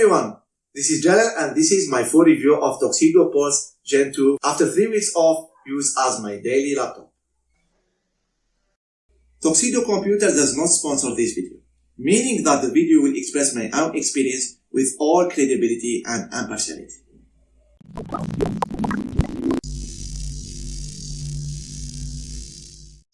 everyone, this is Jalal and this is my full review of Tuxedo Pulse Gen 2 after 3 weeks of use as my daily laptop. Tuxedo Computer does not sponsor this video, meaning that the video will express my own experience with all credibility and impartiality.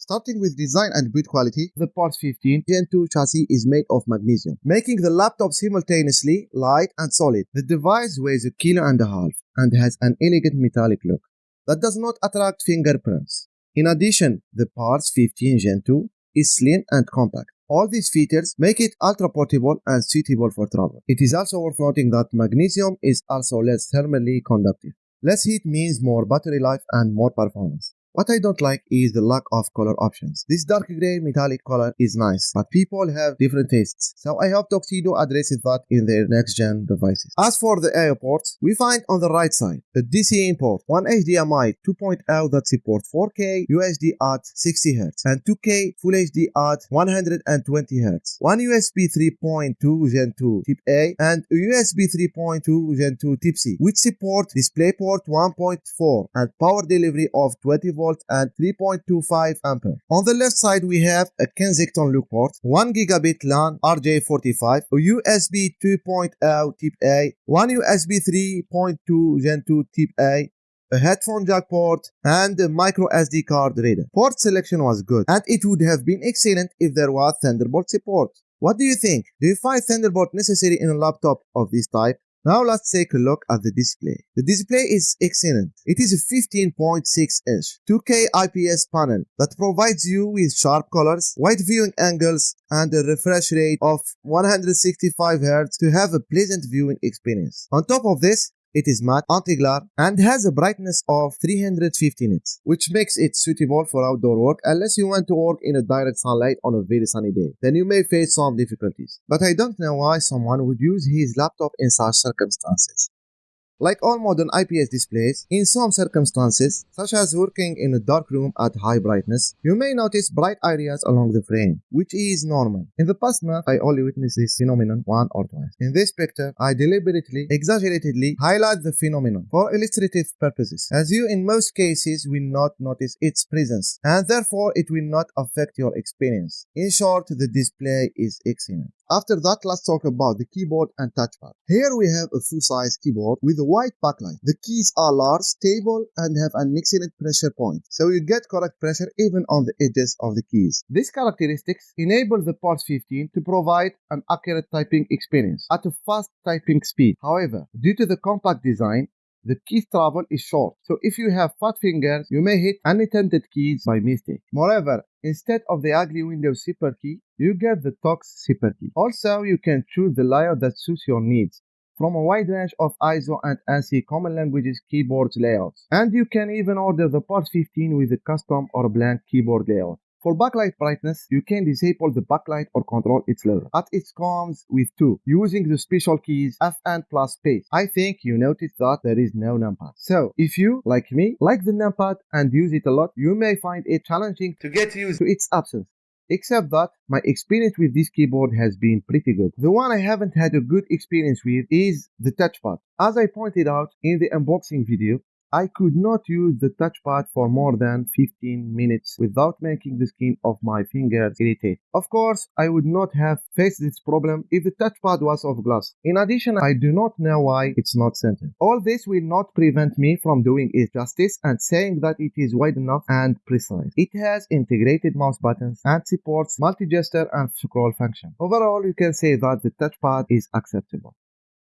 Starting with design and build quality, the Pulse 15 Gen 2 chassis is made of magnesium, making the laptop simultaneously light and solid. The device weighs a kilo and a half and has an elegant metallic look that does not attract fingerprints. In addition, the Pulse 15 Gen 2 is slim and compact. All these features make it ultra portable and suitable for travel. It is also worth noting that magnesium is also less thermally conductive. Less heat means more battery life and more performance. What I don't like is the lack of color options. This dark gray metallic color is nice, but people have different tastes, so I hope Tuxedo addresses that in their next-gen devices. As for the I.O. ports, we find on the right side a DC port, one HDMI 2.0 that supports 4K UHD at 60Hz and 2K Full HD at 120Hz, one USB 3.2 Gen 2 Type A and a USB 3.2 Gen 2 Type C, which support DisplayPort 1.4 and power delivery of 20 volts volt and 3.25 ampere. On the left side we have a Kensington loop port, 1 gigabit LAN RJ45, a USB 2.0 Type A, one USB 3.2 Gen 2 Type A, a headphone jack port, and a micro SD card reader. Port selection was good, and it would have been excellent if there was Thunderbolt support. What do you think? Do you find Thunderbolt necessary in a laptop of this type? Now let's take a look at the display. The display is excellent. It is a 15.6 inch 2K IPS panel that provides you with sharp colors, wide viewing angles, and a refresh rate of 165 Hz to have a pleasant viewing experience. On top of this, it is matte, anti-glare, and has a brightness of 350 nits, which makes it suitable for outdoor work unless you want to work in a direct sunlight on a very sunny day. Then you may face some difficulties. But I don't know why someone would use his laptop in such circumstances. Like all modern IPS displays, in some circumstances, such as working in a dark room at high brightness, you may notice bright areas along the frame, which is normal. In the past month, I only witnessed this phenomenon one or twice. In this picture, I deliberately, exaggeratedly highlight the phenomenon for illustrative purposes, as you in most cases will not notice its presence, and therefore it will not affect your experience. In short, the display is excellent. After that, let's talk about the keyboard and touchpad. Here we have a full-size keyboard with a white backlight. The keys are large, stable, and have an excellent pressure point, so you get correct pressure even on the edges of the keys. These characteristics enable the Pulse 15 to provide an accurate typing experience at a fast typing speed. However, due to the compact design, the key travel is short. So if you have fat fingers, you may hit unintended keys by mistake. Moreover, instead of the ugly Windows zipper key, you get the Tux zipper key. Also, you can choose the layout that suits your needs from a wide range of ISO and ANSI common languages keyboard layouts. And you can even order the Pulse 15 with a custom or blank keyboard layout. For backlight brightness, you can disable the backlight or control its level. At it comes with two, using the special keys F and plus space. I think you noticed that there is no numpad. So, if you, like me, like the numpad and use it a lot, you may find it challenging to get used to its absence. Except that my experience with this keyboard has been pretty good. The one I haven't had a good experience with is the touchpad. As I pointed out in the unboxing video, I could not use the touchpad for more than 15 minutes without making the skin of my fingers irritate. Of course, I would not have faced this problem if the touchpad was of glass. In addition, I do not know why it's not centered. All this will not prevent me from doing it justice and saying that it is wide enough and precise. It has integrated mouse buttons and supports multi-gesture and scroll function. Overall, you can say that the touchpad is acceptable.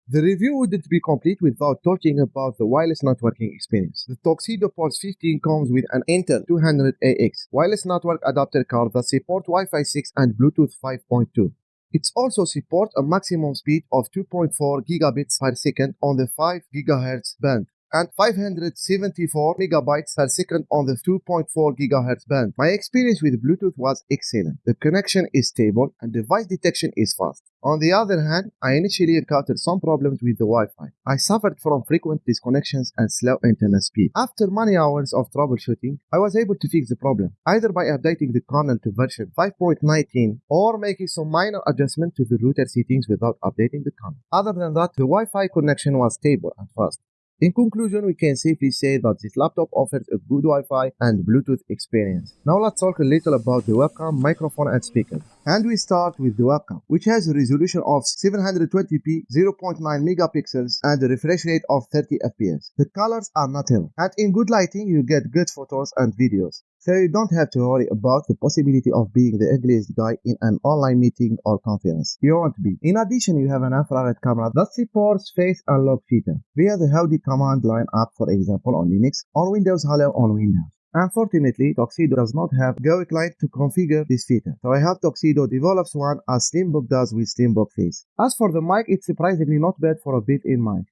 The review wouldn't be complete without talking about the wireless networking experience. The Tuxedo Pulse 15 comes with an Intel 200AX wireless network adapter card that supports Wi-Fi 6 and Bluetooth 5.2. It also supports a maximum speed of 2.4 gigabits per second on the 5 GHz band and 574 megabytes per second on the 2.4 GHz band. My experience with Bluetooth was excellent. The connection is stable and device detection is fast. On the other hand, I initially encountered some problems with the Wi-Fi. I suffered from frequent disconnections and slow internet speed. After many hours of troubleshooting, I was able to fix the problem, either by updating the kernel to version 5.19 or making some minor adjustment to the router settings without updating the kernel. Other than that, the Wi-Fi connection was stable and fast. In conclusion, we can safely say that this laptop offers a good Wi-Fi and Bluetooth experience. Now let's talk a little about the webcam, microphone and speakers. And we start with the webcam, which has a resolution of 720p, 0.9 megapixels and a refresh rate of 30 fps. The colors are natural and in good lighting you get good photos and videos. So you don't have to worry about the possibility of being the ugliest guy in an online meeting or conference. You won't be. In addition, you have an infrared camera that supports face unlock feature via the Howdy command line app for example on Linux or Windows Hello on Windows. Unfortunately, Tuxedo does not have GUI client to configure this feature, so I have Tuxedo develops one as Slimbook does with Slimbook Face. As for the mic, it's surprisingly not bad for a built-in mic.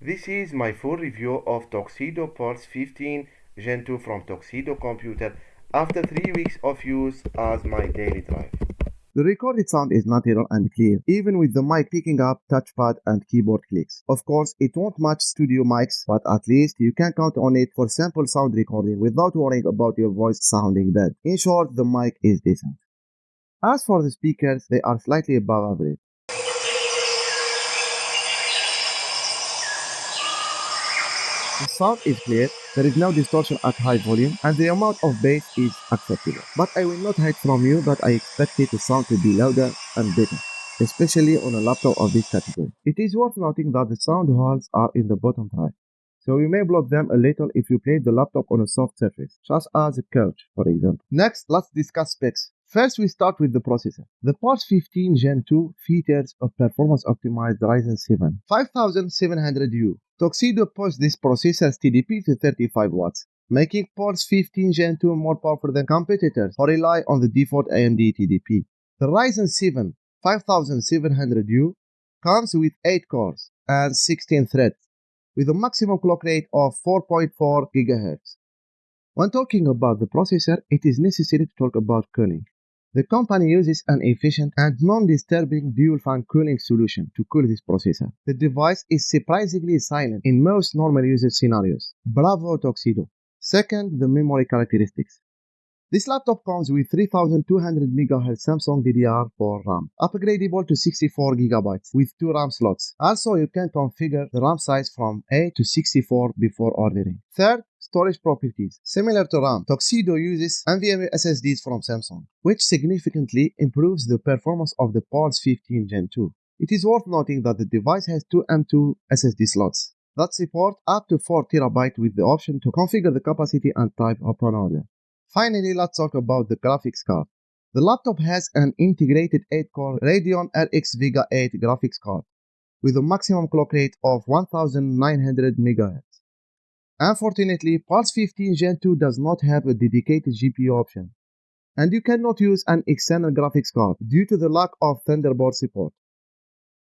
This is my full review of Tuxedo Pulse 15 Gen 2 from Tuxedo Computer after 3 weeks of use as my daily drive. The recorded sound is natural and clear, even with the mic picking up touchpad and keyboard clicks. Of course, it won't match studio mics, but at least you can count on it for sample sound recording without worrying about your voice sounding bad. In short, the mic is decent. As for the speakers, they are slightly above average. The sound is clear, there is no distortion at high volume, and the amount of bass is acceptable. But I will not hide from you that I expected the sound to be louder and better, especially on a laptop of this category. It is worth noting that the sound holes are in the bottom right, so you may block them a little if you place the laptop on a soft surface, such as a couch, for example. Next, let's discuss specs. First, we start with the processor. The Pulse 15 Gen 2 features a performance-optimized Ryzen 7 5700U Tuxedo pushed this processor's TDP to 35 watts, making Pulse 15 Gen 2 more powerful than competitors who rely on the default AMD TDP. The Ryzen 7 5700U comes with 8 cores and 16 threads, with a maximum clock rate of 4.4 GHz. When talking about the processor, it is necessary to talk about cooling. The company uses an efficient and non-disturbing dual-fan cooling solution to cool this processor. The device is surprisingly silent in most normal usage scenarios. Bravo Tuxedo. Second, the memory characteristics. This laptop comes with 3200 MHz Samsung DDR4 RAM, upgradable to 64 GB with two RAM slots. Also, you can configure the RAM size from 8 to 64 before ordering. Third, storage properties. Similar to RAM, Tuxedo uses NVMe SSDs from Samsung, which significantly improves the performance of the Pulse 15 Gen 2. It is worth noting that the device has two M2 SSD slots that support up to 4 TB with the option to configure the capacity and type upon order. Finally, let's talk about the graphics card. The laptop has an integrated 8-core Radeon RX Vega 8 graphics card with a maximum clock rate of 1900 MHz. Unfortunately, Pulse 15 Gen 2 does not have a dedicated GPU option, and you cannot use an external graphics card due to the lack of Thunderbolt support.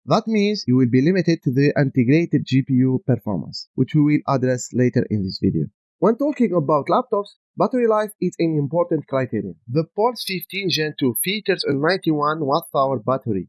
That means you will be limited to the integrated GPU performance, which we will address later in this video. When talking about laptops, battery life is an important criterion. The Pulse 15 Gen 2 features a 91 Wh battery,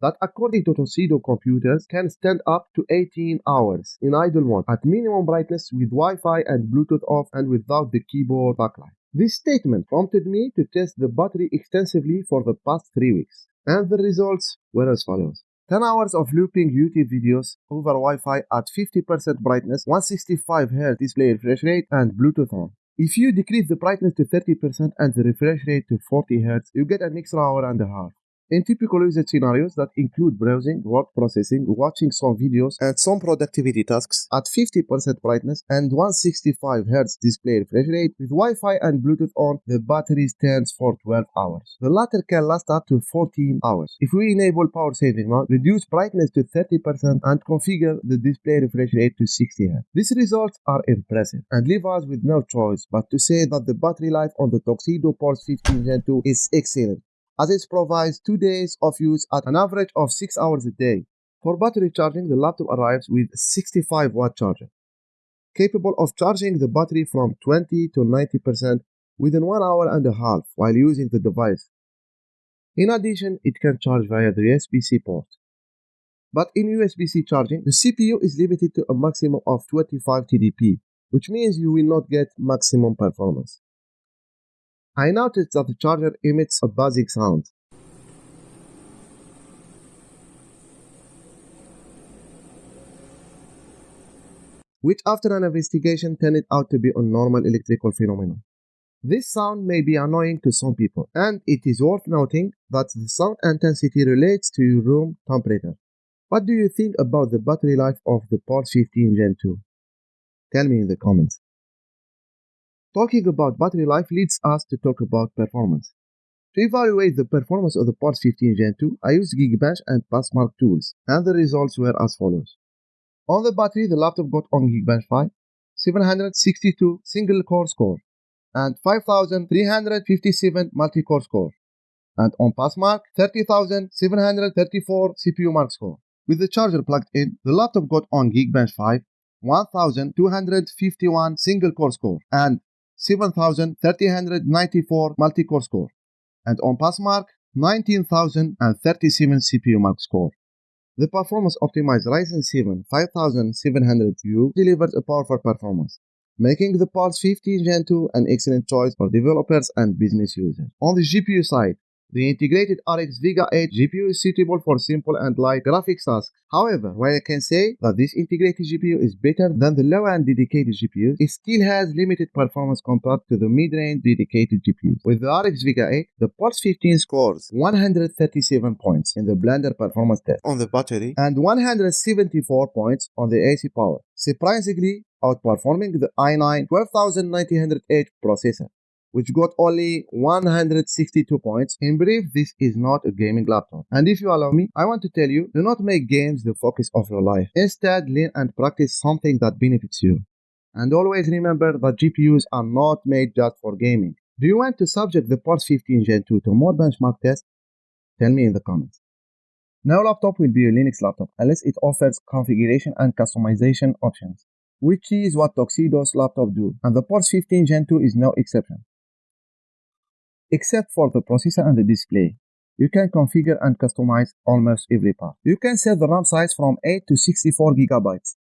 that according to Tuxedo computers can stand up to 18 hours in idle mode at minimum brightness with Wi-Fi and Bluetooth off and without the keyboard backlight. This statement prompted me to test the battery extensively for the past 3 weeks, and the results were as follows. 10 hours of looping YouTube videos over Wi-Fi at 50% brightness, 165Hz display refresh rate, and Bluetooth on. If you decrease the brightness to 30% and the refresh rate to 40Hz, you get an extra hour and a half. In typical usage scenarios that include browsing, word processing, watching some videos, and some productivity tasks at 50% brightness and 165 Hz display refresh rate with Wi-Fi and Bluetooth on, the battery stands for 12 hours. The latter can last up to 14 hours. If we enable power saving mode, reduce brightness to 30% and configure the display refresh rate to 60 Hz. These results are impressive and leave us with no choice but to say that the battery life on the Tuxedo Pulse 15 Gen 2 is excellent as it provides two days of use at an average of 6 hours a day. For battery charging, the laptop arrives with 65 watt charger, capable of charging the battery from 20 to 90% within one hour and a half while using the device. In addition, it can charge via the USB-C port. But in USB-C charging, the CPU is limited to a maximum of 25 TDP, which means you will not get maximum performance. I noticed that the charger emits a buzzing sound. which after an investigation turned out to be a normal electrical phenomenon. This sound may be annoying to some people, and it is worth noting that the sound intensity relates to your room temperature. What do you think about the battery life of the Pulse 15 Gen 2? Tell me in the comments. Talking about battery life leads us to talk about performance. To evaluate the performance of the Pulse 15 Gen 2, I used Geekbench and Passmark tools, and the results were as follows. On the battery, the laptop got on Geekbench 5, 762 single core score, and 5357 multi core score, and on Passmark, 30734 CPU mark score. With the charger plugged in, the laptop got on Geekbench 5 1251 single core score and 7394 multi core score, and on Passmark, 19037 CPU mark score. The performance optimized Ryzen 7 5700U delivers a powerful performance, making the Pulse 15 Gen 2 an excellent choice for developers and business users. On the GPU side, the integrated RX Vega 8 GPU is suitable for simple and light graphics tasks. However, while I can say that this integrated GPU is better than the low-end dedicated GPUs, it still has limited performance compared to the mid-range dedicated GPUs. With the RX Vega 8, the Pulse 15 scores 137 points in the Blender performance test on the battery and 174 points on the AC power, surprisingly outperforming the i9 12900H processor which got only 162 points. In brief, this is not a gaming laptop. And if you allow me, I want to tell you, do not make games the focus of your life. Instead, learn and practice something that benefits you. And always remember that GPUs are not made just for gaming. Do you want to subject the Pulse 15 Gen 2 to more benchmark tests? Tell me in the comments. No laptop will be a Linux laptop unless it offers configuration and customization options, which is what Tuxedo's laptop do, and the Pulse 15 Gen 2 is no exception except for the processor and the display. You can configure and customize almost every part. You can set the RAM size from 8 to 64 gigabytes.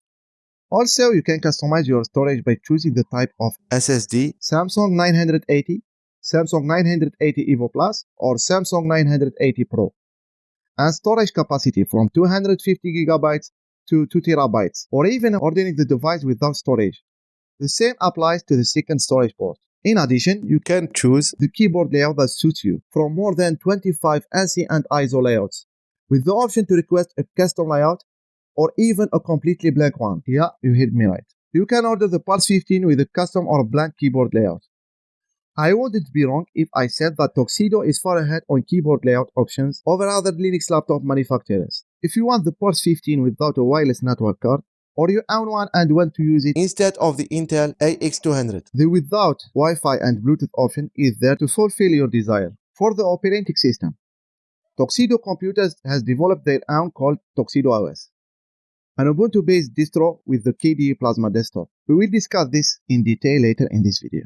Also, you can customize your storage by choosing the type of SSD, Samsung 980, Samsung 980 EVO Plus, or Samsung 980 Pro. And storage capacity from 250 gigabytes to 2 terabytes, or even ordering the device without storage. The same applies to the second storage port. In addition, you can choose the keyboard layout that suits you from more than 25 ANSI and ISO layouts, with the option to request a custom layout or even a completely blank one. Yeah, you heard me right. You can order the Pulse 15 with a custom or blank keyboard layout. I wouldn't be wrong if I said that Tuxedo is far ahead on keyboard layout options over other Linux laptop manufacturers. If you want the Pulse 15 without a wireless network card, or you own one and want to use it instead of the Intel AX200. The without Wi-Fi and Bluetooth option is there to fulfill your desire. For the operating system, Tuxedo Computers has developed their own called Tuxedo OS, an Ubuntu-based distro with the KDE Plasma desktop. We will discuss this in detail later in this video.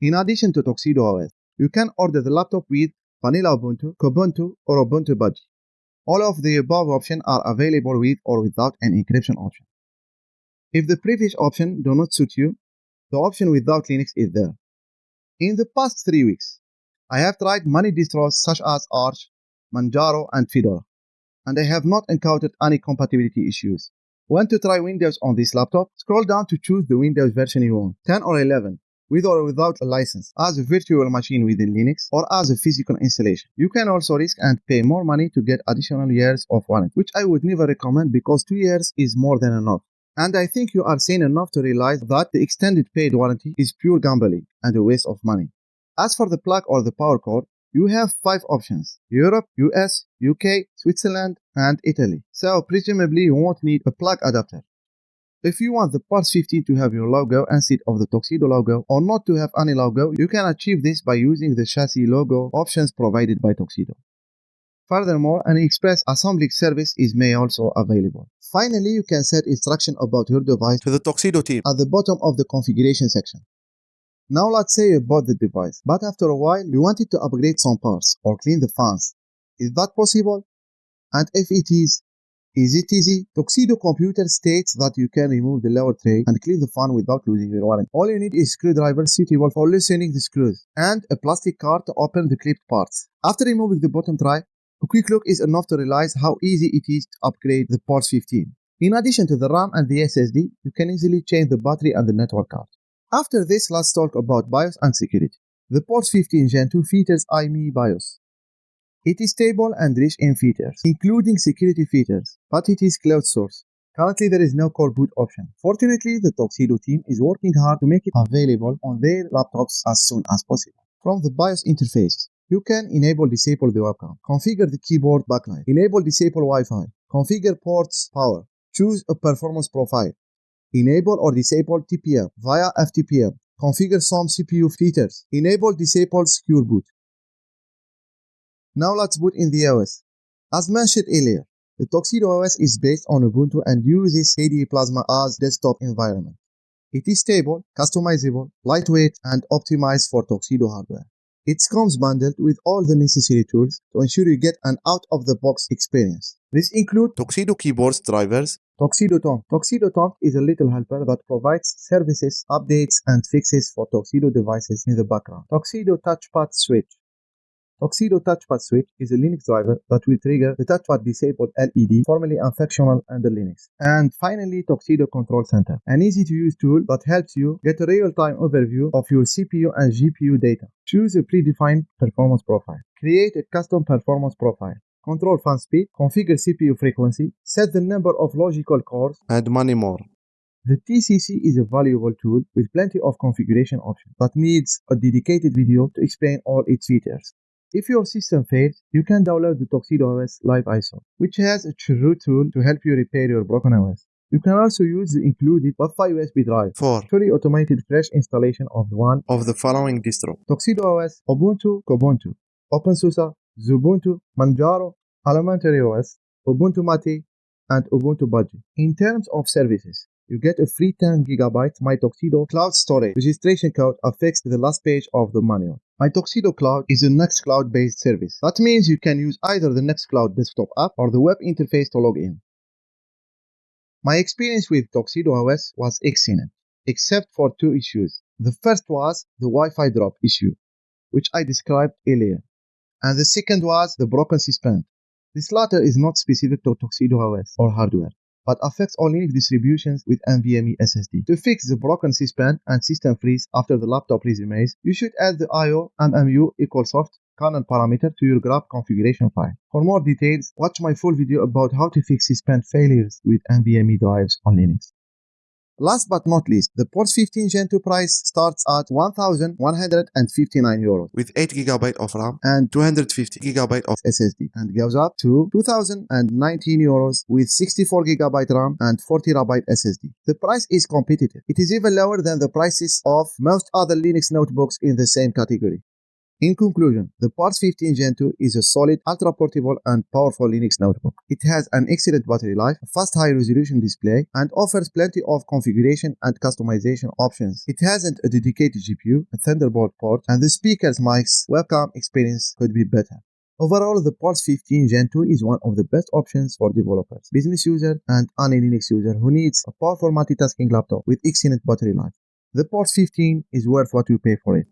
In addition to Tuxedo OS, you can order the laptop with Vanilla Ubuntu, Kubuntu, or Ubuntu Budgie. All of the above options are available with or without an encryption option. If the previous option do not suit you, the option without Linux is there. In the past three weeks, I have tried many distros such as Arch, Manjaro, and Fedora, and I have not encountered any compatibility issues. Want to try Windows on this laptop? Scroll down to choose the Windows version you want, 10 or 11, with or without a license, as a virtual machine within Linux, or as a physical installation. You can also risk and pay more money to get additional years of warranty, which I would never recommend because 2 years is more than enough. And I think you are sane enough to realize that the extended paid warranty is pure gambling and a waste of money. As for the plug or the power cord, you have five options Europe, US, UK, Switzerland, and Italy. So presumably you won't need a plug adapter. If you want the Pulse 15 to have your logo instead of the Tuxedo logo or not to have any logo, you can achieve this by using the chassis logo options provided by Tuxedo. Furthermore, an express assembly service is may also available. Finally, you can set instruction about your device to the Tuxedo team at the bottom of the configuration section. Now let's say you bought the device, but after a while you wanted to upgrade some parts or clean the fans. Is that possible? And if it is, is it easy? Tuxedo Computer states that you can remove the lower tray and clean the fan without losing your warranty. All you need is screwdriver suitable for loosening the screws and a plastic card to open the clipped parts. After removing the bottom tray, a quick look is enough to realize how easy it is to upgrade the Pulse 15. In addition to the RAM and the SSD, you can easily change the battery and the network card. After this, let's talk about BIOS and security. The Pulse 15 Gen 2 features AMI BIOS. It is stable and rich in features, including security features, but it is cloud source. Currently, there is no core boot option. Fortunately, the Tuxedo team is working hard to make it available on their laptops as soon as possible. From the BIOS interface, you can enable disable the webcam, configure the keyboard backlight, enable disable Wi-Fi, configure ports power, choose a performance profile, enable or disable TPM via FTPM, configure some CPU features, enable disable secure boot. Now let's boot in the OS. As mentioned earlier, the Tuxedo OS is based on Ubuntu and uses KDE Plasma as desktop environment. It is stable, customizable, lightweight, and optimized for Tuxedo hardware. It comes bundled with all the necessary tools to ensure you get an out-of-the-box experience. This includes Tuxedo keyboards drivers, Tuxedo Tom. Tuxedo Tom is a little helper that provides services, updates, and fixes for Tuxedo devices in the background. Tuxedo Touchpad Switch. Tuxedo Touchpad Switch is a Linux driver that will trigger the touchpad disabled LED, formerly unfunctional under Linux. And finally, Tuxedo Control Center, an easy to use tool that helps you get a real-time overview of your CPU and GPU data. Choose a predefined performance profile. Create a custom performance profile. Control fan speed, configure CPU frequency, set the number of logical cores, and many more. the TCC is a valuable tool with plenty of configuration options, but needs a dedicated video to explain all its features. If your system fails, you can download the Tuxedo OS Live ISO, which has a true tool to help you repair your broken OS. You can also use the included WebFAI USB drive for fully automated fresh installation of one Of the following distro Tuxedo OS, Ubuntu, Kubuntu, OpenSUSE, Xubuntu, Manjaro, Elementary OS, Ubuntu Mate, and Ubuntu Budgie. In terms of services, you get a free 10 GB My Tuxedo Cloud Storage. Registration code affixed to the last page of the manual. My Tuxedo Cloud is a Nextcloud based service. That means you can use either the Nextcloud desktop app or the web interface to log in. My experience with Tuxedo OS was excellent, except for two issues. The first was the Wi-Fi drop issue, which I described earlier, and the second was the broken suspend. This latter is not specific to Tuxedo OS or hardware, but affects all Linux distributions with NVMe SSD. To fix the broken suspend and system freeze after the laptop resumes, you should add the IO MMU EqualSoft kernel parameter to your GRUB configuration file. For more details, watch my full video about how to fix suspend failures with NVMe drives on Linux. Last but not least, the Pulse 15 Gen 2 price starts at 1,159 euros with 8 GB of RAM and 250 GB of SSD and goes up to 2019 euros with 64 GB RAM and 40 GB SSD. The price is competitive. It is even lower than the prices of most other Linux notebooks in the same category. In conclusion, the Pulse 15 Gen 2 is a solid, ultra-portable and powerful Linux notebook. It has an excellent battery life, a fast high-resolution display, and offers plenty of configuration and customization options. It hasn't a dedicated GPU, a Thunderbolt port, and the speaker's mic's webcam experience could be better. Overall, the Pulse 15 Gen 2 is one of the best options for developers, business users, and any Linux user who needs a powerful multitasking laptop with excellent battery life. The Pulse 15 is worth what you pay for it.